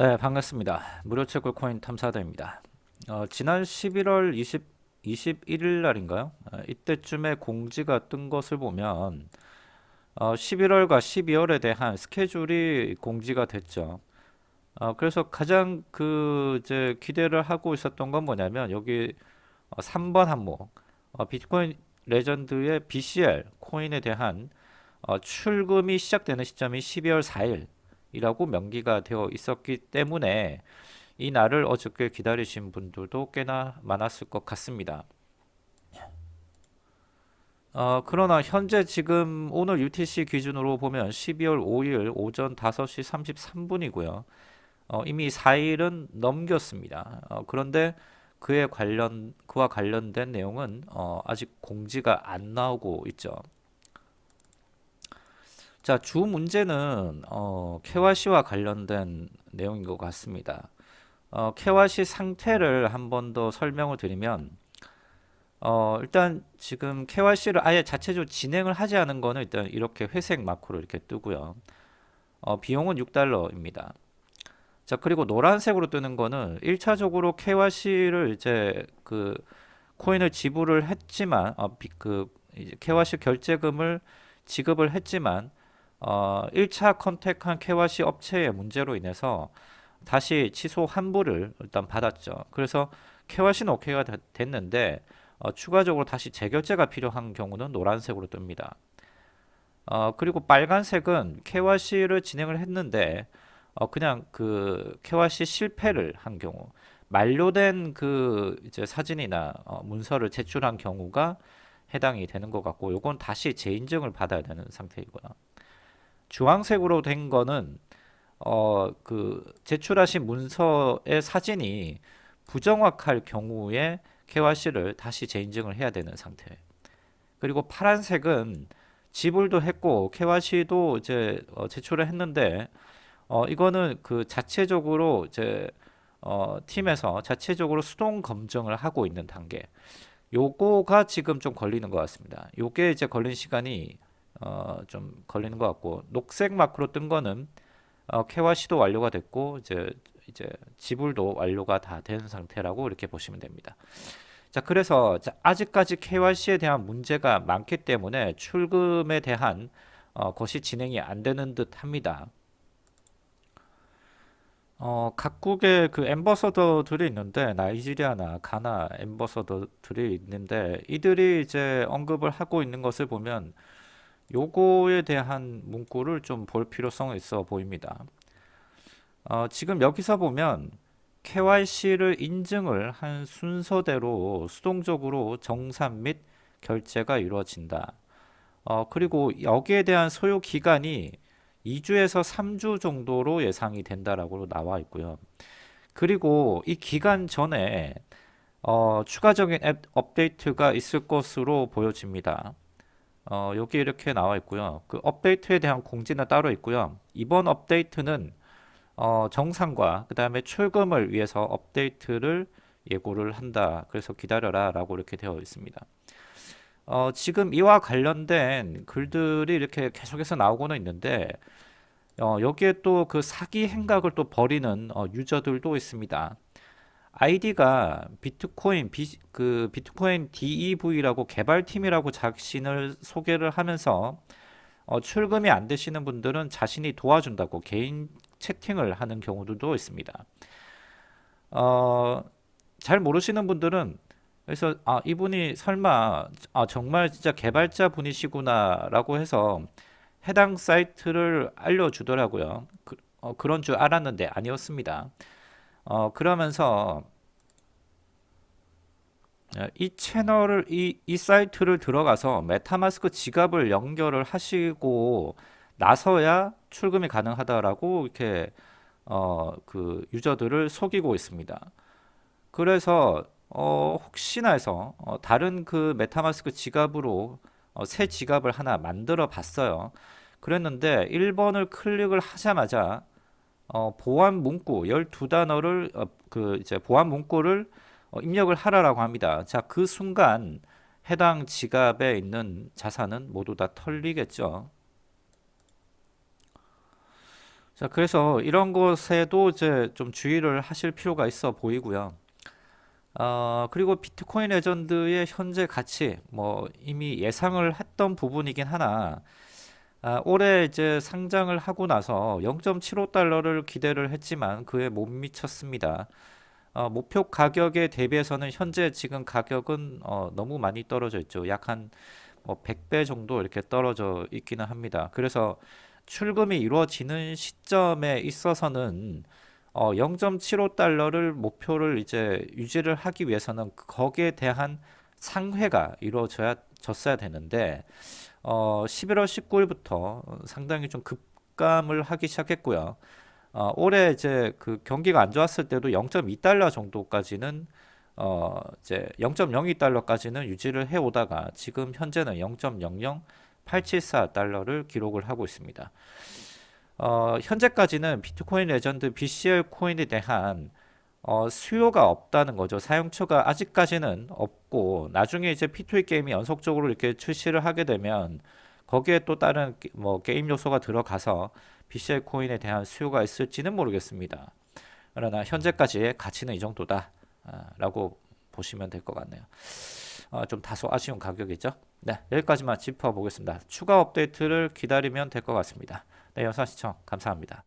네, 반갑습니다. 무료채굴 코인 탐사대입니다. 어, 지난 11월 20, 21일 날인가요? 어, 이때쯤에 공지가 뜬 것을 보면 어, 11월과 12월에 대한 스케줄이 공지가 됐죠. 어, 그래서 가장 그 이제 기대를 하고 있었던 건 뭐냐면 여기 어, 3번 항목 어, 비트코인 레전드의 BCL 코인에 대한 어, 출금이 시작되는 시점이 12월 4일 이라고 명기가 되어 있었기 때문에 이 날을 어저께 기다리신 분들도 꽤나 많았을 것 같습니다. 어, 그러나 현재 지금 오늘 UTC 기준으로 보면 12월 5일 오전 5시 33분이고요. 어, 이미 4일은 넘겼습니다. 어, 그런데 그에 관련 그와 관련된 내용은 어, 아직 공지가 안 나오고 있죠. 자, 주 문제는 어, KYC와 관련된 내용인 것 같습니다. 어, KYC 상태를 한 번 더 설명을 드리면 어, 일단 지금 KYC를 아예 자체적으로 진행을 하지 않은 거는 일단 이렇게 회색 마크로 이렇게 뜨고요. 어, 비용은 6달러입니다. 자, 그리고 노란색으로 뜨는 거는 1차적으로 KYC를 이제 그 코인을 지불을 했지만 어, 비, 그 KYC 결제금을 지급을 했지만 어, 1차 컨택한 KYC 업체의 문제로 인해서 다시 취소 환불을 일단 받았죠. 그래서 KYC는 오케이가 됐는데 어, 추가적으로 다시 재결제가 필요한 경우는 노란색으로 뜹니다. 어, 그리고 빨간색은 KYC를 진행을 했는데 어, 그냥 그 KYC 실패를 한 경우 만료된 그 이제 사진이나 어, 문서를 제출한 경우가 해당이 되는 것 같고 요건 다시 재인증을 받아야 되는 상태이고요. 주황색으로 된 거는 어 그 제출하신 문서의 사진이 부정확할 경우에 KYC를 다시 재인증을 해야 되는 상태. 그리고 파란색은 지불도 했고 KYC도 이제 어 제출을 했는데 어 이거는 그 자체적으로 이제 어 팀에서 자체적으로 수동 검증을 하고 있는 단계. 요거가 지금 좀 걸리는 것 같습니다. 요게 이제 걸린 시간이 어, 좀 걸리는 것 같고 녹색 마크로 뜬 거는 어, KYC도 완료가 됐고 이제 이제 지불도 완료가 다 된 상태라고 이렇게 보시면 됩니다. 자 그래서 자, 아직까지 KYC에 대한 문제가 많기 때문에 출금에 대한 어, 것이 진행이 안 되는 듯 합니다. 어, 각국의 그 엠버서더들이 있는데 나이지리아나 가나 엠버서더들이 있는데 이들이 이제 언급을 하고 있는 것을 보면 요거에 대한 문구를 좀 볼 필요성이 있어 보입니다. 어, 지금 여기서 보면 KYC를 인증을 한 순서대로 수동적으로 정산 및 결제가 이루어진다. 어, 그리고 여기에 대한 소요 기간이 2주에서 3주 정도로 예상이 된다라고 나와 있고요. 그리고 이 기간 전에 어, 추가적인 앱 업데이트가 있을 것으로 보여집니다. 어, 여기 이렇게 나와 있고요. 그 업데이트에 대한 공지는 따로 있고요. 이번 업데이트는 어, 정상과 그 다음에 출금을 위해서 업데이트를 예고를 한다. 그래서 기다려라 라고 이렇게 되어 있습니다. 어, 지금 이와 관련된 글들이 이렇게 계속해서 나오고는 있는데 어, 여기에 또 그 사기 행각을 또 벌이는 어, 유저들도 있습니다. 아이디가 비트코인 비, 그 비트코인 DEV라고 개발팀이라고 자신을 소개를 하면서 어, 출금이 안 되시는 분들은 자신이 도와준다고 개인 채팅을 하는 경우들도 있습니다. 어, 잘 모르시는 분들은 그래서 아 이분이 설마 아, 정말 진짜 개발자 분이시구나 라고 해서 해당 사이트를 알려주더라고요. 그, 어, 그런 줄 알았는데 아니었습니다. 어, 그러면서 어, 이 채널을 이, 이 사이트를 들어가서 메타마스크 지갑을 연결을 하시고 나서야 출금이 가능하다라고 이렇게 어, 그 유저들을 속이고 있습니다. 그래서 어, 혹시나 해서 어, 다른 그 메타마스크 지갑으로 어, 새 지갑을 하나 만들어 봤어요. 그랬는데 1번을 클릭을 하자마자 어, 보안 문구 12단어를 어, 그 이제 보안 문구를 어, 입력을 하라라고 합니다. 자, 그 순간 해당 지갑에 있는 자산은 모두 다 털리겠죠. 자, 그래서 이런 것에도 이제 좀 주의를 하실 필요가 있어 보이고요. 어, 그리고 비트코인 레전드의 현재 가치, 뭐 이미 예상을 했던 부분이긴 하나, 아, 올해 이제 상장을 하고 나서 0.75달러를 기대를 했지만 그에 못 미쳤습니다. 어, 목표 가격에 대비해서는 현재 지금 가격은 어, 너무 많이 떨어져 있죠. 약한 뭐 100배 정도 이렇게 떨어져 있기는 합니다. 그래서 출금이 이루어지는 시점에 있어서는 어, 0.75달러를 목표를 이제 유지를 하기 위해서는 거기에 대한 상회가 이루어져야 졌어야 되는데 어, 11월 19일부터 상당히 좀 급감을 하기 시작했고요. 어, 올해 이제 그 경기가 안 좋았을 때도 0.2달러 정도까지는 어, 이제 0.02달러까지는 유지를 해 오다가 지금 현재는 0.00874달러를 기록을 하고 있습니다. 어, 현재까지는 비트코인 레전드 BCL 코인에 대한 어, 수요가 없다는 거죠. 사용처가 아직까지는 없고 나중에 이제 P2E 게임이 연속적으로 이렇게 출시를 하게 되면 거기에 또 다른 게- 뭐 게임 요소가 들어가서 BCL 코인에 대한 수요가 있을지는 모르겠습니다. 그러나 현재까지의 가치는 이 정도다 아, 라고 보시면 될 것 같네요. 어, 좀 다소 아쉬운 가격이죠. 네, 여기까지만 짚어보겠습니다. 추가 업데이트를 기다리면 될 것 같습니다. 네, 영상 시청 감사합니다.